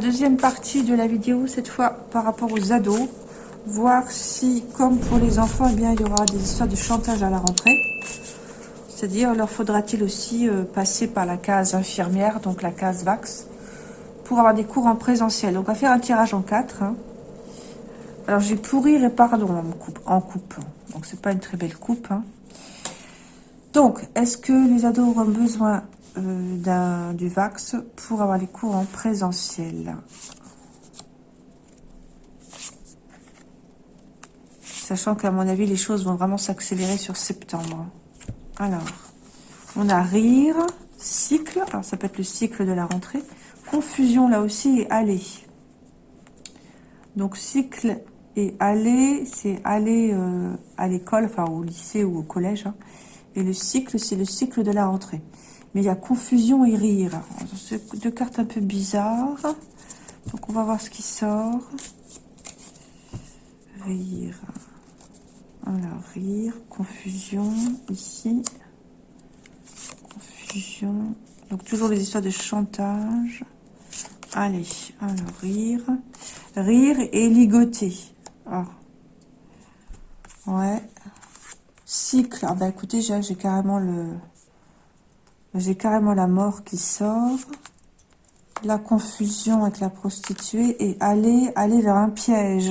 Deuxième partie de la vidéo, cette fois par rapport aux ados. Voir si, comme pour les enfants, eh bien, il y aura des histoires de chantage à la rentrée. C'est-à-dire, leur faudra-t-il aussi euh, passer par la case infirmière, donc la case VAX, pour avoir des cours en présentiel. Donc, on va faire un tirage en quatre. Hein. Alors, j'ai pourrir et pardon en coupe. En coupe. Donc, c'est pas une très belle coupe. Hein. Donc, est-ce que les ados auront besoin euh, du VAX pour avoir les cours en présentiel. Sachant qu'à mon avis, les choses vont vraiment s'accélérer sur septembre. Alors, on a rire, cycle, alors ça peut être le cycle de la rentrée, confusion là aussi et aller. Donc cycle et aller, c'est aller euh, à l'école, enfin au lycée ou au collège. Hein. Et le cycle, c'est le cycle de la rentrée. Mais il y a confusion et rire. Deux cartes un peu bizarres. Donc on va voir ce qui sort. Rire. Alors, rire, confusion, ici. Confusion. Donc toujours les histoires de chantage. Allez, alors rire. Rire et ligoter. Ah. Ouais. Cycle. Ah bah écoutez, j'ai carrément le... J'ai carrément la mort qui sort. La confusion avec la prostituée et aller, aller vers un piège.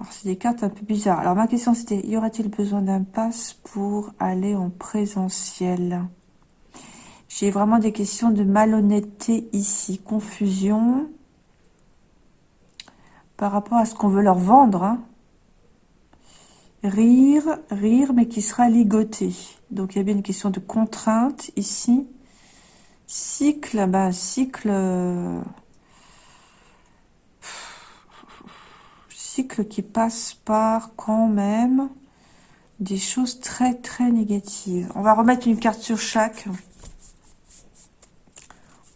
Alors, c'est des cartes un peu bizarres. Alors, ma question, c'était, y aurait-il besoin d'un pass pour aller en présentiel? J'ai vraiment des questions de malhonnêteté ici. Confusion par rapport à ce qu'on veut leur vendre. Hein. Rire, rire, mais qui sera ligoté. Donc, il y a bien une question de contrainte ici. Cycle, bah, cycle... Cycle qui passe par quand même des choses très très négatives. On va remettre une carte sur chaque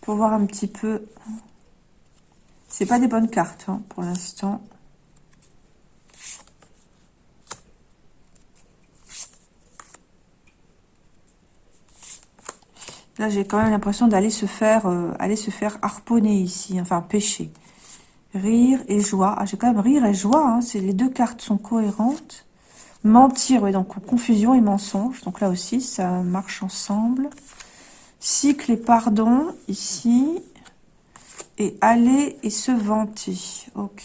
pour voir un petit peu. C'est pas des bonnes cartes hein, pour l'instant. J'ai quand même l'impression d'aller se faire euh, aller se faire harponner ici, enfin pêcher. Rire et joie. Ah, j'ai quand même rire et joie. Hein, c'est les deux cartes sont cohérentes. Mentir, oui, donc confusion et mensonge. Donc là aussi, ça marche ensemble. Cycle et pardon, ici. Et aller et se vanter. Ok.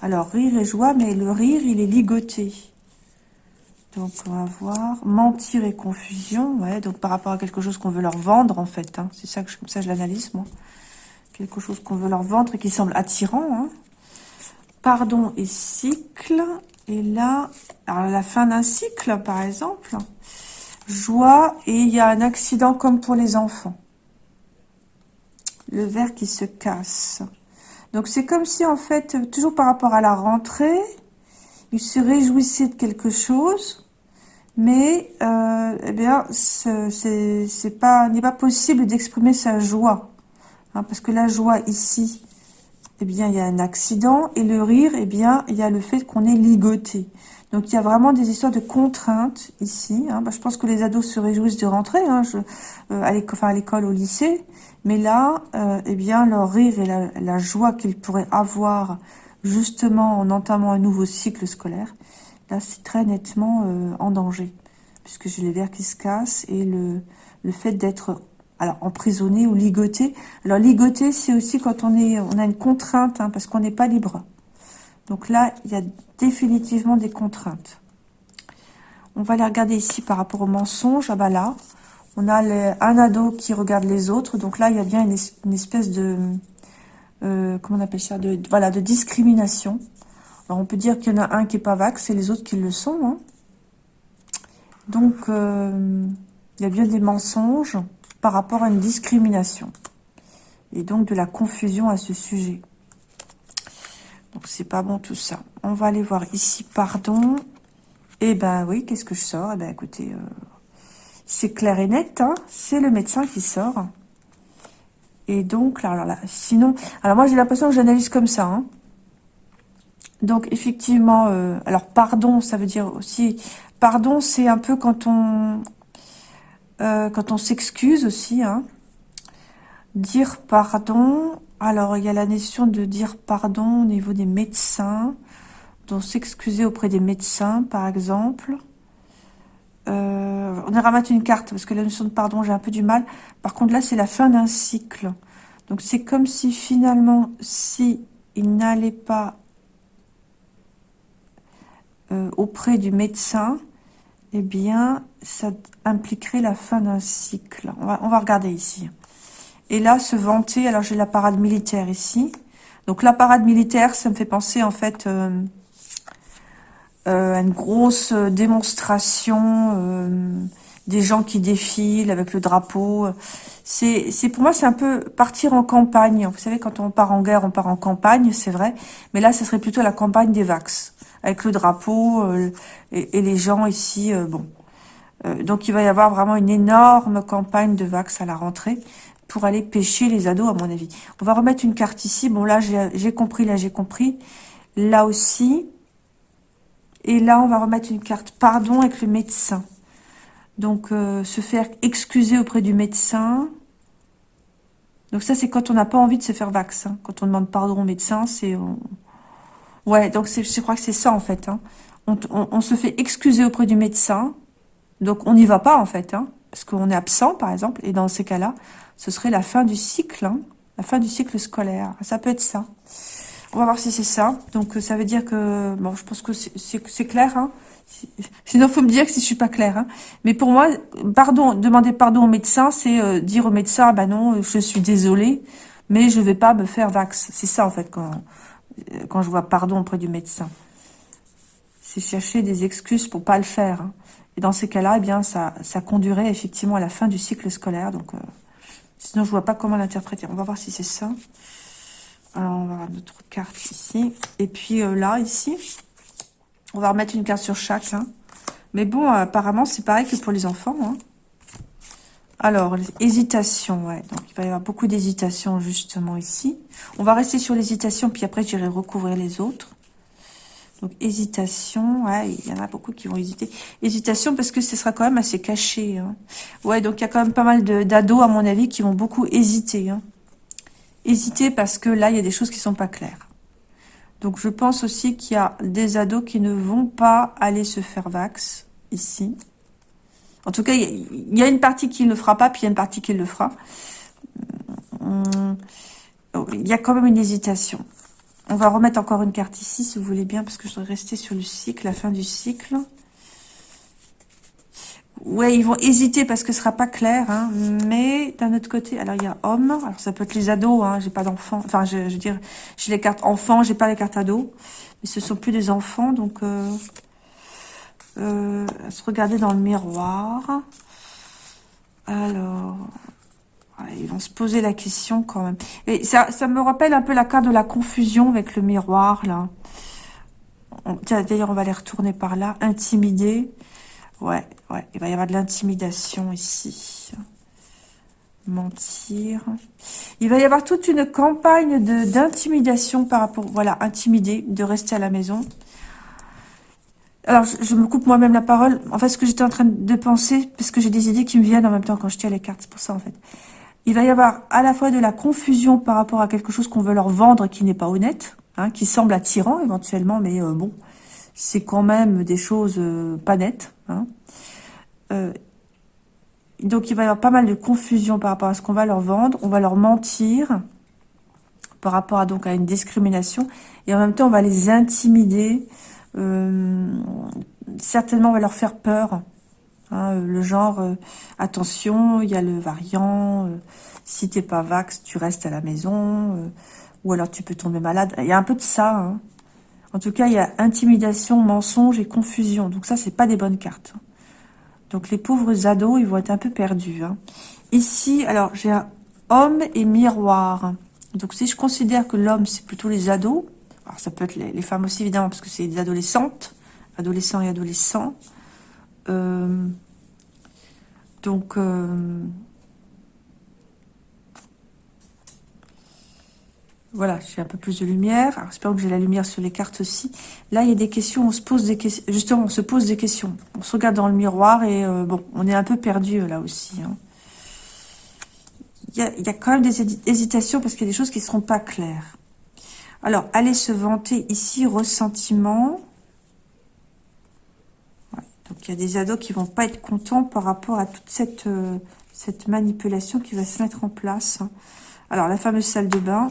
Alors, rire et joie, mais le rire, il est ligoté. Donc, on va voir. Mentir et confusion. Ouais, donc par rapport à quelque chose qu'on veut leur vendre, en fait. Hein. C'est ça que je, comme ça je l'analyse, moi. Quelque chose qu'on veut leur vendre et qui semble attirant. Hein. Pardon et cycle. Et là, à la fin d'un cycle, par exemple. Joie et il y a un accident comme pour les enfants. Le verre qui se casse. Donc, c'est comme si, en fait, toujours par rapport à la rentrée, il se réjouissait de quelque chose mais euh, eh bien, c'est pas n'est pas possible d'exprimer sa joie, hein, parce que la joie ici, eh bien, il y a un accident, et le rire, eh bien, il y a le fait qu'on est ligoté. Donc, il y a vraiment des histoires de contraintes ici. Hein. Bah, je pense que les ados se réjouissent de rentrer hein, euh, à l'école, au lycée. Mais là, euh, eh bien, leur rire et la joie qu'ils pourraient avoir justement en entamant un nouveau cycle scolaire, là, c'est très nettement euh, en danger, puisque j'ai les verres qui se cassent et le, fait d'être alors emprisonné ou ligoté. Alors ligoté, c'est aussi quand on a une contrainte, hein, parce qu'on n'est pas libre. Donc là, il y a définitivement des contraintes. On va les regarder ici par rapport au mensonge. Ah bah là, on a un ado qui regarde les autres. Donc là, il y a bien une, espèce de, euh, comment on appelle ça, de, voilà, de discrimination. Alors, on peut dire qu'il y en a un qui n'est pas vax et les autres qui le sont. Hein. Donc, euh, il y a bien des mensonges par rapport à une discrimination. Et donc, de la confusion à ce sujet. Donc, c'est pas bon tout ça. On va aller voir ici, pardon. Eh ben oui, qu'est-ce que je sors? Eh ben écoutez, euh, c'est clair et net. Hein. c'est le médecin qui sort. Et donc, là, là, sinon... Alors, moi, j'ai l'impression que j'analyse comme ça. Hein. Donc effectivement, euh, alors pardon, ça veut dire aussi, pardon, c'est un peu quand on, euh, quand on s'excuse aussi. Hein. Dire pardon. Alors, il y a la notion de dire pardon au niveau des médecins. Donc, s'excuser auprès des médecins, par exemple. Euh, on ira mettre une carte, parce que la notion de pardon, j'ai un peu du mal. Par contre, là, c'est la fin d'un cycle. Donc, c'est comme si, finalement, si il n'allait pas euh, auprès du médecin, eh bien, ça impliquerait la fin d'un cycle. On va, on va regarder ici. Et là, se vanter, alors j'ai la parade militaire ici. Donc la parade militaire, ça me fait penser en fait euh, euh, une grosse démonstration euh, des gens qui défilent avec le drapeau. C'est pour moi, c'est un peu partir en campagne. Vous savez, quand on part en guerre, on part en campagne, c'est vrai. Mais là, ce serait plutôt la campagne des Vax, avec le drapeau et, et, les gens ici. bon, donc il va y avoir vraiment une énorme campagne de Vax à la rentrée pour aller pêcher les ados, à mon avis. On va remettre une carte ici. Bon, là, j'ai compris, là, j'ai compris. Là aussi. Et là, on va remettre une carte pardon avec le médecin. Donc, euh, se faire excuser auprès du médecin. Donc ça, c'est quand on n'a pas envie de se faire vaccin. Quand on demande pardon au médecin, c'est... Ouais, donc je crois que c'est ça, en fait. Hein. On, on, se fait excuser auprès du médecin. Donc, on n'y va pas, en fait. Hein, parce qu'on est absent, par exemple. Et dans ces cas-là, ce serait la fin du cycle, hein, la fin du cycle scolaire. Ça peut être ça. On va voir si c'est ça. Donc, ça veut dire que... Bon, je pense que c'est clair. Hein. Sinon, faut me dire que si je suis pas claire. Hein. Mais pour moi, pardon, demander pardon au médecin, c'est euh, dire au médecin, ah bah non, je suis désolée, mais je vais pas me faire vax. C'est ça, en fait, quand, euh, quand je vois pardon auprès du médecin. C'est chercher des excuses pour pas le faire. Hein. Et dans ces cas-là, eh bien, ça, ça conduirait effectivement à la fin du cycle scolaire. Donc, euh, Sinon, je vois pas comment l'interpréter. On va voir si c'est ça. Alors, on va avoir notre carte ici. Et puis euh, là, ici, on va remettre une carte sur chaque. Hein. Mais bon, apparemment, c'est pareil que pour les enfants. Hein. Alors, hésitation, ouais. Donc, il va y avoir beaucoup d'hésitation, justement, ici. On va rester sur l'hésitation, puis après, j'irai recouvrir les autres. Donc, hésitation, ouais, il y en a beaucoup qui vont hésiter. Hésitation parce que ce sera quand même assez caché. Hein. Ouais, donc il y a quand même pas mal d'ados, à mon avis, qui vont beaucoup hésiter. Hein. Hésiter parce que là, il y a des choses qui sont pas claires. Donc, je pense aussi qu'il y a des ados qui ne vont pas aller se faire vax, ici. En tout cas, il y a une partie qui ne fera pas, puis il y a une partie qui le fera. Hum, il y a quand même une hésitation. On va remettre encore une carte ici, si vous voulez bien, parce que je dois rester sur le cycle, la fin du cycle. Ouais, ils vont hésiter parce que ce sera pas clair, hein, mais d'un autre côté, alors il y a homme, alors ça peut être les ados, hein, j'ai pas d'enfants, enfin je, veux dire, j'ai les cartes enfants, j'ai pas les cartes ados, mais ce sont plus des enfants, donc euh, euh, se regarder dans le miroir. Alors, ils vont se poser la question quand même. Et ça, ça me rappelle un peu la carte de la confusion avec le miroir, là. D'ailleurs, on va les retourner par là. Intimider. Ouais, ouais. Il va y avoir de l'intimidation ici. Mentir. Il va y avoir toute une campagne d'intimidation par rapport... Voilà, intimider, de rester à la maison. Alors, je, me coupe moi-même la parole. En fait, ce que j'étais en train de penser, parce que j'ai des idées qui me viennent en même temps quand je tiens les cartes, c'est pour ça, en fait il va y avoir à la fois de la confusion par rapport à quelque chose qu'on veut leur vendre qui n'est pas honnête, hein, qui semble attirant éventuellement, mais euh, bon, c'est quand même des choses euh, pas nettes. Hein. Euh, donc il va y avoir pas mal de confusion par rapport à ce qu'on va leur vendre, on va leur mentir par rapport à donc à une discrimination, et en même temps on va les intimider, certainement on va leur faire peur, Hein, le genre, euh, attention, il y a le variant, euh, si t'es pas vax, tu restes à la maison, euh, ou alors tu peux tomber malade. Il y a un peu de ça. Hein. En tout cas, il y a intimidation, mensonge et confusion. Donc ça, c'est pas des bonnes cartes. Donc les pauvres ados, ils vont être un peu perdus. Hein. Ici, alors j'ai un homme et miroir. Donc si je considère que l'homme, c'est plutôt les ados, alors ça peut être les, les femmes aussi évidemment, parce que c'est des adolescentes, adolescents et adolescents. Euh, donc, euh, voilà, j'ai un peu plus de lumière. Alors, j'espère que j'ai la lumière sur les cartes aussi. Là, il y a des questions, on se pose des questions. Justement, on se pose des questions. On se regarde dans le miroir et euh, bon, on est un peu perdu là aussi. Hein. il y a, quand même des hésitations parce qu'il y a des choses qui ne seront pas claires. Alors, allez se vanter ici, ressentiment. donc, il y a des ados qui vont pas être contents par rapport à toute cette, euh, cette manipulation qui va se mettre en place. Alors, la fameuse salle de bain.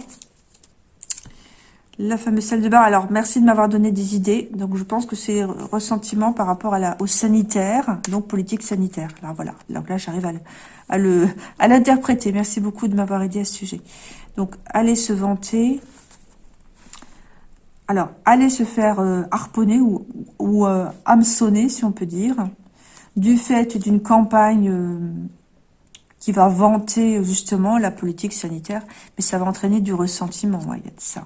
La fameuse salle de bain. Alors, merci de m'avoir donné des idées. Donc, je pense que c'est ressentiment par rapport à la, au sanitaire, donc politique sanitaire. Alors, voilà. Donc là, j'arrive à, à le à l'interpréter. Merci beaucoup de m'avoir aidé à ce sujet. Donc, allez se vanter. Alors, allez se faire euh, harponner ou, ou euh, hameçonner, si on peut dire, du fait d'une campagne euh, qui va vanter justement la politique sanitaire, mais ça va entraîner du ressentiment, il y a de ça.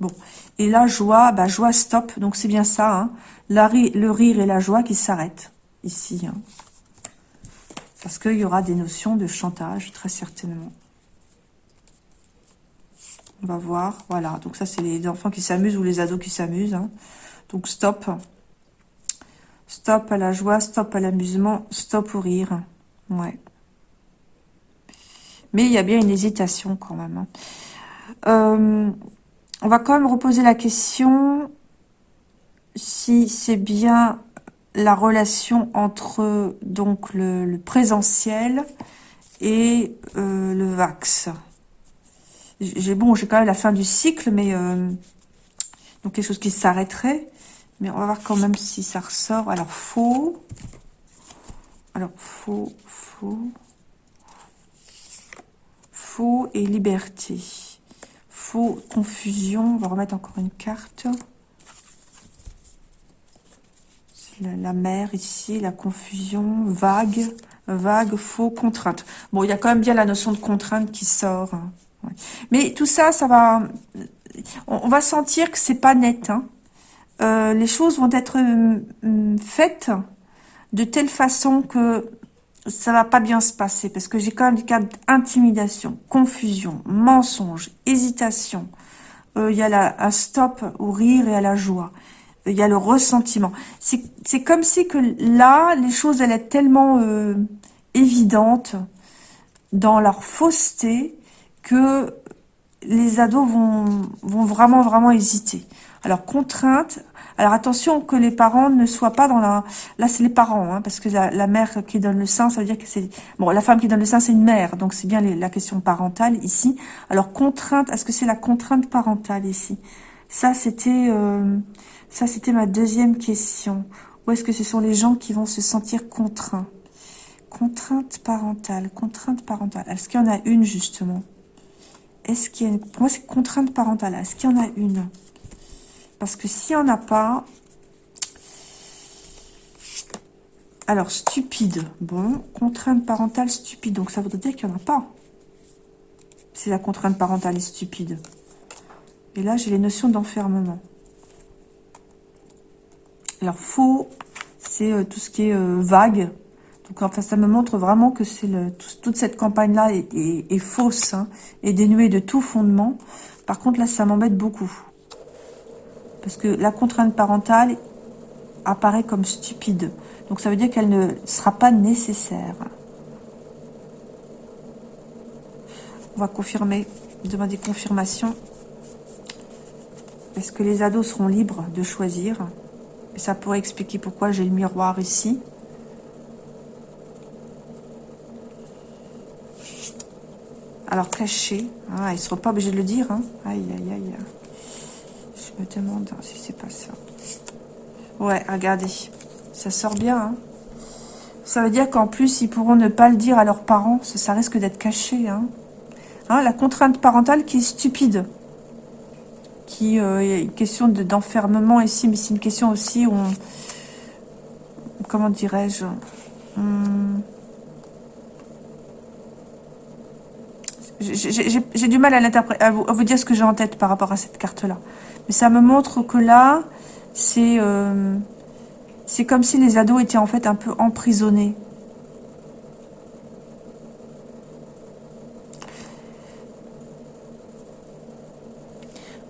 Bon, et la joie, bah joie stop, donc c'est bien ça, hein. le rire et la joie qui s'arrêtent ici. Hein. Parce qu'il y aura des notions de chantage, très certainement. On va voir. Voilà, donc ça, c'est les enfants qui s'amusent ou les ados qui s'amusent. Hein. Donc, stop. Stop à la joie, stop à l'amusement, stop au rire. Ouais. Mais il y a bien une hésitation quand même. Hein. Euh, on va quand même reposer la question si c'est bien la relation entre donc le, présentiel et euh, le vax. J'ai bon, j'ai quand même la fin du cycle, mais euh, donc quelque chose qui s'arrêterait. Mais on va voir quand même si ça ressort. Alors faux. Alors faux, faux, faux et liberté. Faux, confusion. On va remettre encore une carte la, mer ici, la confusion, vague, vague, faux, contrainte. Bon, il y a quand même bien la notion de contrainte qui sort. Hein. Mais tout ça, ça va... On, va sentir que c'est pas net. Hein. Euh, les choses vont être euh, faites de telle façon que ça va pas bien se passer. Parce que j'ai quand même des cas d'intimidation, confusion, mensonge, hésitation. Euh, il y a la, un stop au rire et à la joie il y a le ressentiment. C'est comme si que là, les choses allaient être tellement euh, évidentes dans leur fausseté que les ados vont, vont vraiment, vraiment hésiter. Alors, contrainte. Alors, attention que les parents ne soient pas dans la... Là, c'est les parents, hein, parce que la, mère qui donne le sein, ça veut dire que c'est... Bon, la femme qui donne le sein, c'est une mère, donc c'est bien la question parentale ici. Alors, contrainte, est-ce que c'est la contrainte parentale ici? Ça, c'était... Euh, ça, c'était ma deuxième question. Où est-ce que ce sont les gens qui vont se sentir contraints? Contrainte parentale, contrainte parentale. Est-ce qu'il y en a une, justement? Est-ce qu'il y a une... Pour moi, c'est contrainte parentale. Est-ce qu'il y en a une? Parce que s'il n'y en a pas... Alors, stupide. Bon, contrainte parentale stupide. Donc, ça voudrait dire qu'il n'y en a pas. C'est la contrainte parentale est stupide. Et là, j'ai les notions d'enfermement. Alors, faux, c'est euh, tout ce qui est euh, vague. Donc, enfin, ça me montre vraiment que c'est toute cette campagne-là est, fausse hein, et dénuée de tout fondement. Par contre, là, ça m'embête beaucoup. Parce que la contrainte parentale apparaît comme stupide. Donc, ça veut dire qu'elle ne sera pas nécessaire. On va confirmer, demander confirmation. Est-ce que les ados seront libres de choisir? Ça pourrait expliquer pourquoi j'ai le miroir ici. Alors caché. Ah, ils ne seront pas obligés de le dire. Hein. Aïe, aïe, aïe. Me demande si c'est pas ça. Ouais, regardez. Ça sort bien. Hein. Ça veut dire qu'en plus, ils pourront ne pas le dire à leurs parents. Ça, risque d'être caché. Hein. hein. la contrainte parentale qui est stupide qui euh, a une question d'enfermement ici, mais c'est une question aussi où comment dirais-je J'ai du mal à, à vous, à dire ce que j'ai en tête par rapport à cette carte-là. Mais ça me montre que là, c'est euh, comme si les ados étaient en fait un peu emprisonnés.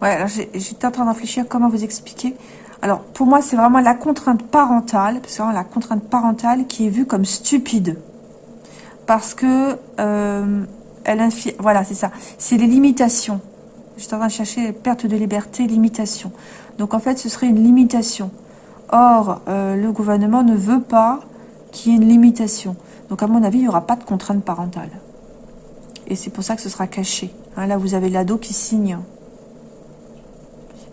Ouais, alors j'étais en train de réfléchir comment vous expliquer. Alors, pour moi, c'est vraiment la contrainte parentale, c'est vraiment la contrainte parentale qui est vue comme stupide. Parce que euh, voilà, c'est ça. C'est les limitations. J'étais en train de chercher perte de liberté, limitation. Donc en fait, ce serait une limitation. Or, euh, le gouvernement ne veut pas qu'il y ait une limitation. Donc à mon avis, il n'y aura pas de contrainte parentale. Et c'est pour ça que ce sera caché. Hein, là, vous avez l'ado qui signe.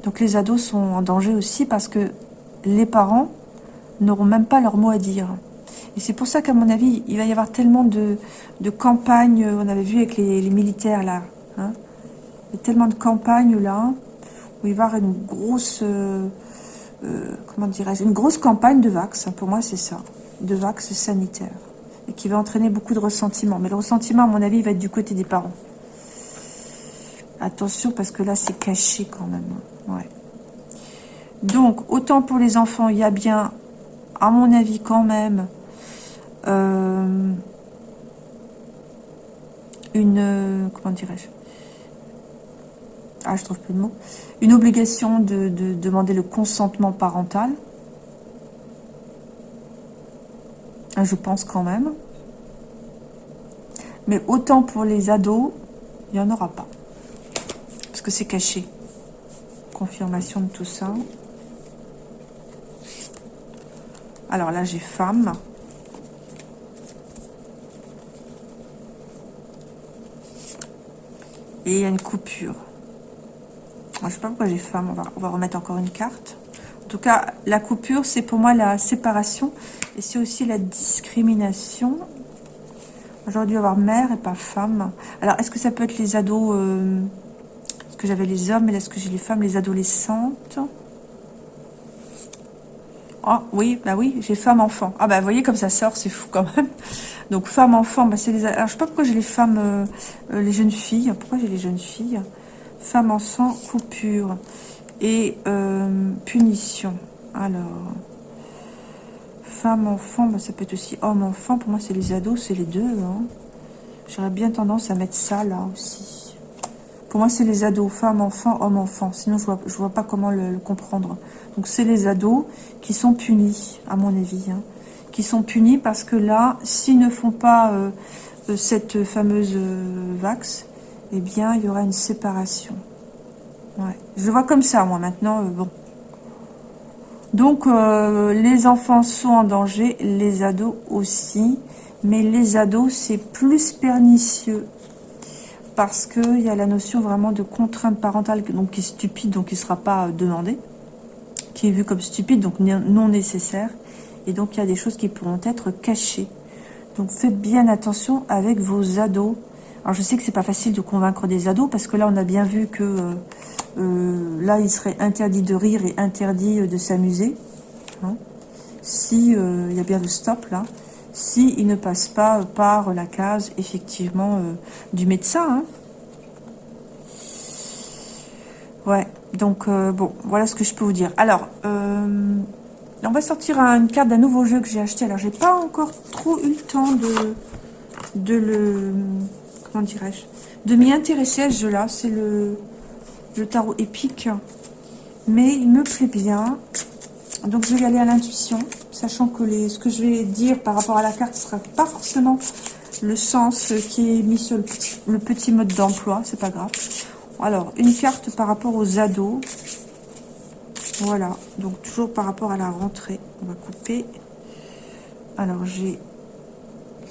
Donc les ados sont en danger aussi parce que les parents n'auront même pas leur mot à dire. Et c'est pour ça qu'à mon avis, il va y avoir tellement de, campagnes, on avait vu avec les, militaires là, hein. il y a tellement de campagnes là, où il va y avoir une grosse, euh, euh, comment dirais-je, une grosse campagne de vax, pour moi c'est ça, de vax sanitaire, et qui va entraîner beaucoup de ressentiment. Mais le ressentiment, à mon avis, il va être du côté des parents. Attention, parce que là, c'est caché quand même. Ouais. Donc, autant pour les enfants, il y a bien, à mon avis, quand même, euh, une... Comment dirais-je? Ah, je trouve plus de mots. Une obligation de, de demander le consentement parental. Ah, je pense quand même. Mais autant pour les ados, il n'y en aura pas. Parce que c'est caché. Confirmation de tout ça. Alors là, j'ai femme. Et il y a une coupure. Je sais pas pourquoi j'ai va, on va remettre encore une carte. En tout cas, la coupure, c'est pour moi la séparation. Et c'est aussi la discrimination. J'aurais dû avoir mère et pas femme. Alors, est-ce que ça peut être les ados euh, Est-ce que j'avais les hommes, mais est-ce que j'ai les femmes, les adolescentes? Ah, oui, bah oui, j'ai femme-enfant. Ah, bah, vous voyez comme ça sort, c'est fou quand même. Donc, femme-enfant, bah, c'est les... Alors, je sais pas pourquoi j'ai les femmes, euh, euh, les jeunes filles. Pourquoi j'ai les jeunes filles? Femme-enfant, coupure. Et punition. Alors... Femme-enfant, bah, ça peut être aussi homme-enfant. Pour moi, c'est les ados, c'est les deux. Hein. J'aurais bien tendance à mettre ça là aussi. Pour moi, c'est les ados, femme-enfant, homme-enfant. Sinon, je vois, je vois pas comment le, comprendre. Donc, c'est les ados qui sont punis, à mon avis. Hein. Qui sont punis parce que là, s'ils ne font pas euh, euh, cette fameuse euh, vax, eh bien, il y aura une séparation. Je vois comme ça, moi, maintenant. bon, donc, les enfants sont en danger, les ados aussi. Mais les ados, c'est plus pernicieux. Parce qu'il y a la notion vraiment de contrainte parentale donc, qui est stupide, donc qui ne sera pas demandée. Qui est vue comme stupide, donc non nécessaire. Et donc, il y a des choses qui pourront être cachées. Donc, faites bien attention avec vos ados. Alors, je sais que c'est pas facile de convaincre des ados, parce que là, on a bien vu que... Euh, euh, là, il serait interdit de rire et interdit euh, de s'amuser. Hein. si euh, il y a bien le stop là. Si il ne passe pas par la case, effectivement, du médecin. Hein. Ouais, donc, bon, voilà ce que je peux vous dire. Alors, on va sortir une carte d'un nouveau jeu que j'ai acheté. Alors, j'ai pas encore trop eu le temps de, le... Comment dirais-je De m'y intéresser à ce jeu-là. C'est le tarot épique. Mais il me plaît bien. Donc je vais y aller à l'intuition, sachant que les, ce que je vais dire par rapport à la carte ne sera pas forcément le sens qui est mis sur le petit, mode d'emploi, c'est pas grave. Alors, une carte par rapport aux ados. Voilà, donc toujours par rapport à la rentrée. On va couper. Alors, j'ai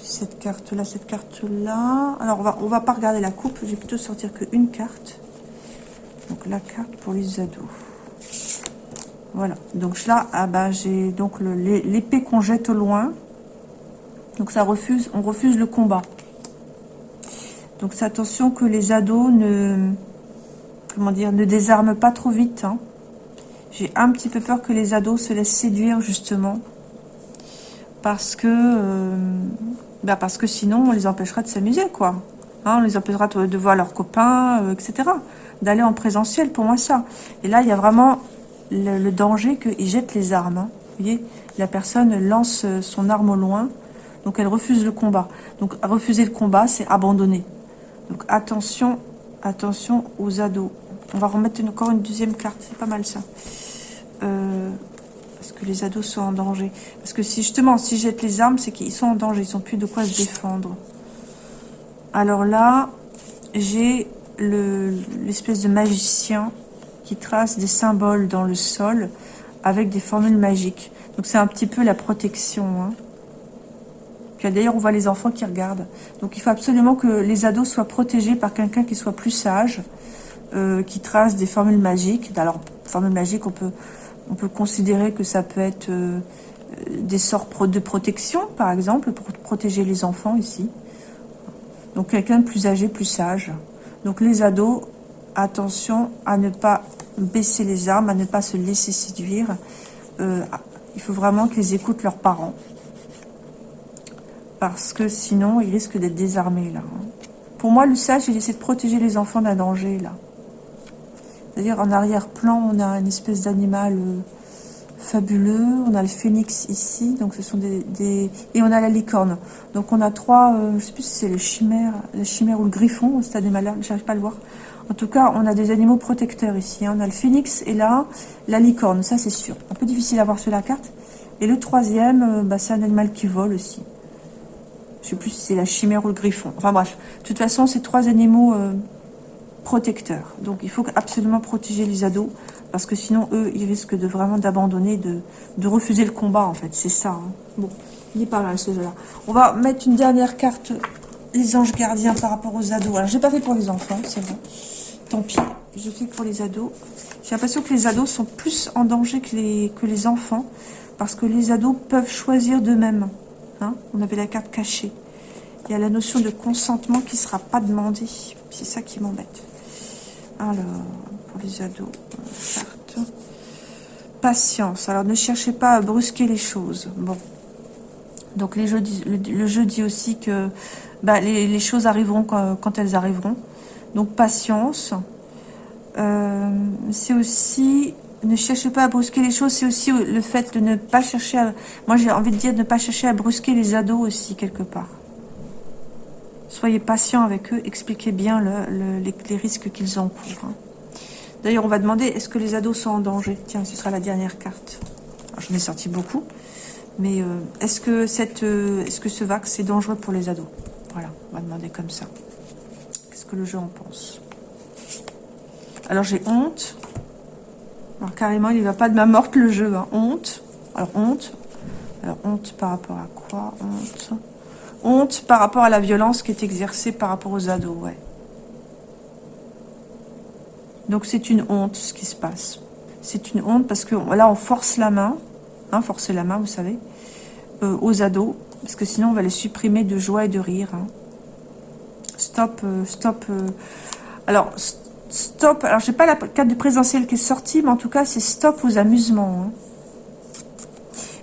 cette carte-là, cette carte-là. Alors, on va, on va pas regarder la coupe, je vais plutôt sortir qu'une carte. Donc la carte pour les ados. Voilà. Donc là, ah bah, j'ai donc l'épée qu'on jette au loin. Donc ça refuse, on refuse le combat. Donc c'est attention que les ados ne, comment dire, ne désarment pas trop vite. Hein. J'ai un petit peu peur que les ados se laissent séduire justement. Parce que, euh, bah parce que sinon on les empêchera de s'amuser quoi. Hein, on les empêchera de voir leurs copains, euh, etc d'aller en présentiel, pour moi ça. Et là, il y a vraiment le, danger qu'ils jettent les armes. Hein. Vous voyez, la personne lance euh, son arme au loin, donc elle refuse le combat. Donc refuser le combat, c'est abandonner. Donc attention, attention aux ados. On va remettre encore une deuxième carte, c'est pas mal ça. Euh, parce que les ados sont en danger. Parce que si justement, si jettent les armes, c'est qu'ils sont en danger, ils n'ont plus de quoi se défendre. Alors là, j'ai l'espèce de magicien qui trace des symboles dans le sol avec des formules magiques. Donc c'est un petit peu la protection. Hein. Puis d'ailleurs, on voit les enfants qui regardent. Donc il faut absolument que les ados soient protégés par quelqu'un qui soit plus sage, euh, qui trace des formules magiques. Alors, formules magiques, on peut, on peut considérer que ça peut être euh, des sorts de protection, par exemple, pour protéger les enfants ici. Donc quelqu'un de plus âgé, plus sage. Donc les ados, attention à ne pas baisser les armes, à ne pas se laisser séduire. Euh, il faut vraiment qu'ils écoutent leurs parents. Parce que sinon, ils risquent d'être désarmés là. Pour moi, le sage, il essaie de protéger les enfants d'un danger là. C'est-à-dire en arrière-plan, on a une espèce d'animal euh, fabuleux. On a le phénix ici, donc ce sont des, et on a la licorne. Donc on a trois, euh, je sais plus si c'est le chimère, la chimère ou le griffon, c'est des malheurs, j'arrive pas à le voir. En tout cas, on a des animaux protecteurs ici. Hein. On a le phénix et là, la licorne, ça c'est sûr. Un peu difficile à voir sur la carte. Et le troisième, euh, bah, c'est un animal qui vole aussi. Je sais plus si c'est la chimère ou le griffon. Enfin bref, de toute façon, c'est trois animaux euh, protecteurs. Donc il faut absolument protéger les ados parce que sinon, eux, ils risquent de vraiment d'abandonner, de, refuser le combat, en fait. C'est ça. Hein. Bon, il est pas là, ce jeu-là. On va mettre une dernière carte, les anges gardiens par rapport aux ados. Alors, j'ai pas fait pour les enfants, c'est bon. Tant pis, je fais pour les ados. J'ai l'impression que les ados sont plus en danger que les, enfants, parce que les ados peuvent choisir d'eux-mêmes. Hein. On avait la carte cachée. Il y a la notion de consentement qui ne sera pas demandée. C'est ça qui m'embête. Alors, les ados. Patience. Alors, ne cherchez pas à brusquer les choses. Bon. Donc, les jeux, le, jeu dit aussi que bah, les, choses arriveront quand, elles arriveront. Donc, patience. Euh, c'est aussi... Ne cherchez pas à brusquer les choses. C'est aussi le fait de ne pas chercher à... Moi, j'ai envie de dire de ne pas chercher à brusquer les ados aussi, quelque part. Soyez patient avec eux. Expliquez bien les, risques qu'ils encourent. Hein. D'ailleurs, on va demander, est-ce que les ados sont en danger? Tiens, ce sera la dernière carte. J'en ai sorti beaucoup. Mais euh, est-ce que, cette, euh, est -ce que ce vax est dangereux pour les ados? Voilà, on va demander comme ça. Qu'est-ce que le jeu en pense? Alors, j'ai honte. Alors, carrément, il ne va pas de ma morte, le jeu. Hein. Honte. Alors, honte. Alors, honte par rapport à quoi? Honte. Honte par rapport à la violence qui est exercée par rapport aux ados, ouais. Donc c'est une honte ce qui se passe. C'est une honte parce que là on force la main, hein, forcer la main vous savez, euh, aux ados, parce que sinon on va les supprimer de joie et de rire. Hein. Stop, euh, stop. Euh. Alors stop, alors j'ai pas la carte de présentiel qui est sortie, mais en tout cas c'est stop aux amusements. Hein.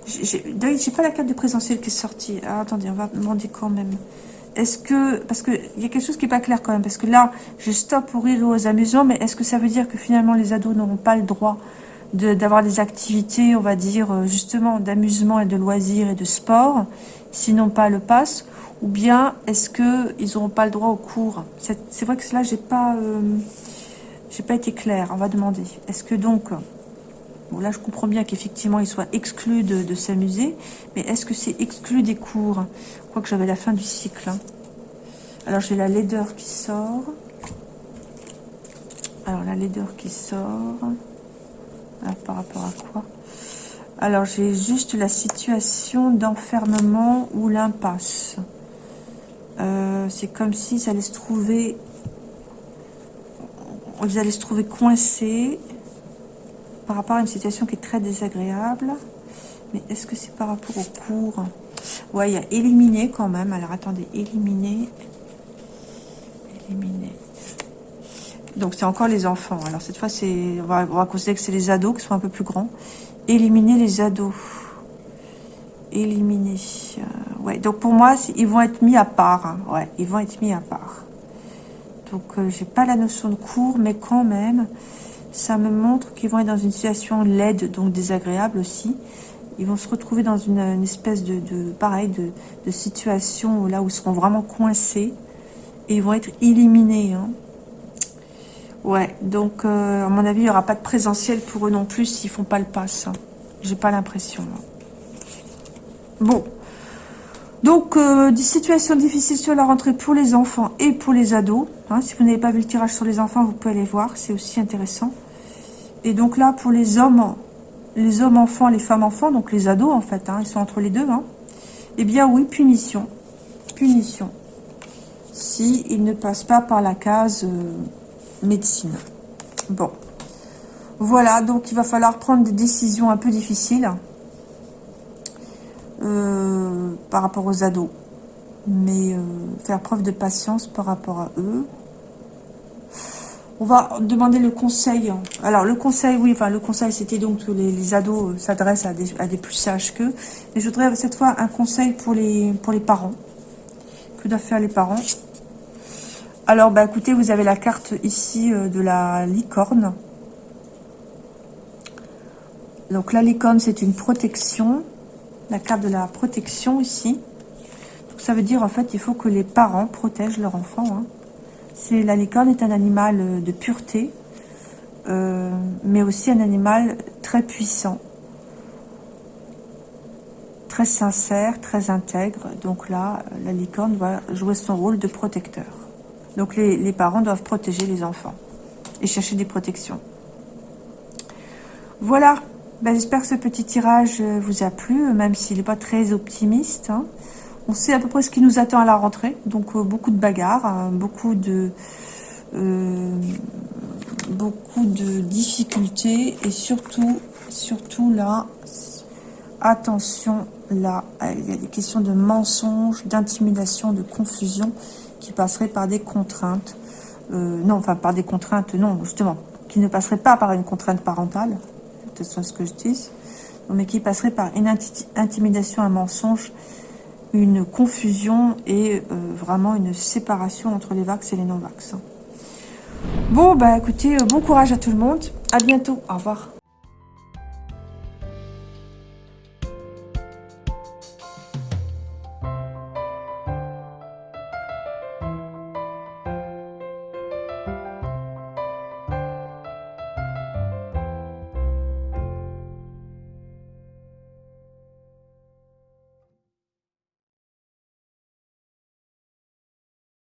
J'ai pas la carte de présentiel qui est sortie. Ah, attendez, on va demander quand même. Est-ce que, parce qu'il y a quelque chose qui n'est pas clair quand même, parce que là, je stoppe pour rire aux amusements, mais est-ce que ça veut dire que finalement les ados n'auront pas le droit d'avoir des activités, on va dire, euh, justement, d'amusement et de loisirs et de sport, sinon pas le pass, ou bien est-ce qu'ils n'auront pas le droit au cours? C'est vrai que là, j'ai pas, euh, pas été clair, on va demander. Est-ce que donc, bon là je comprends bien qu'effectivement ils soient exclus de, s'amuser, mais est-ce que c'est exclu des cours? Crois que j'avais la fin du cycle. Hein. Alors j'ai la laideur qui sort. Alors la laideur qui sort. par rapport à quoi? Alors j'ai juste la situation d'enfermement ou l'impasse. Euh, c'est comme si ça allait se trouver... Ils allaient se trouver coincés par rapport à une situation qui est très désagréable. Mais est-ce que c'est par rapport au cours? Ouais, il y a éliminé quand même. Alors, attendez, éliminer. Éliminer. Donc, c'est encore les enfants. Alors, cette fois, c'est on va, considérer que c'est les ados qui sont un peu plus grands. Éliminer les ados. Éliminer. Euh, ouais, donc pour moi, ils vont être mis à part. Hein. Ouais, ils vont être mis à part. Donc, euh, j'ai pas la notion de cours, mais quand même, ça me montre qu'ils vont être dans une situation laide, donc désagréable aussi ils vont se retrouver dans une, espèce de, pareil, de, situation là où ils seront vraiment coincés et ils vont être éliminés. Hein. Ouais, donc euh, à mon avis, il n'y aura pas de présentiel pour eux non plus s'ils font pas le pass. Hein. J'ai pas l'impression. Bon. Donc, euh, des situations difficiles sur la rentrée pour les enfants et pour les ados. Hein. si vous n'avez pas vu le tirage sur les enfants, vous pouvez aller voir, c'est aussi intéressant. Et donc là, pour les hommes, les hommes enfants, les femmes enfants, donc les ados en fait, hein, ils sont entre les deux. Hein. Eh bien oui, punition. Punition. Si ils ne passent pas par la case euh, médecine. Bon. Voilà, donc il va falloir prendre des décisions un peu difficiles euh, par rapport aux ados. Mais euh, faire preuve de patience par rapport à eux. On va demander le conseil. Alors, le conseil, oui, enfin, le conseil, c'était donc que les, ados euh, s'adressent à des, plus sages qu'eux. Mais je voudrais cette fois un conseil pour les, pour les parents. Que doivent faire les parents? Alors, bah, écoutez, vous avez la carte ici de la licorne. Donc la licorne, c'est une protection. La carte de la protection ici. Donc, ça veut dire, en fait, il faut que les parents protègent leur enfant. Hein. La licorne est un animal euh, de pureté, euh, mais aussi un animal très puissant. Très sincère, très intègre. Donc là, la licorne va jouer son rôle de protecteur. Donc les, parents doivent protéger les enfants et chercher des protections. Voilà ben, J'espère que ce petit tirage euh, vous a plu, même s'il n'est pas très optimiste. Hein. On sait à peu près ce qui nous attend à la rentrée. Donc, euh, beaucoup de bagarres, hein, beaucoup de... Euh, beaucoup de difficultés et surtout, surtout là, attention, là, il y a des questions de mensonges, d'intimidation, de confusion qui passeraient par des contraintes. non, enfin, par des contraintes, non, justement, qui ne passeraient pas par une contrainte parentale, ce que je dis, mais qui passerait par une intimidation, un mensonge, une confusion et euh, vraiment une séparation entre les vax et les non-vax. Bon, bah écoutez, euh, bon courage à tout le monde. À bientôt. Au revoir.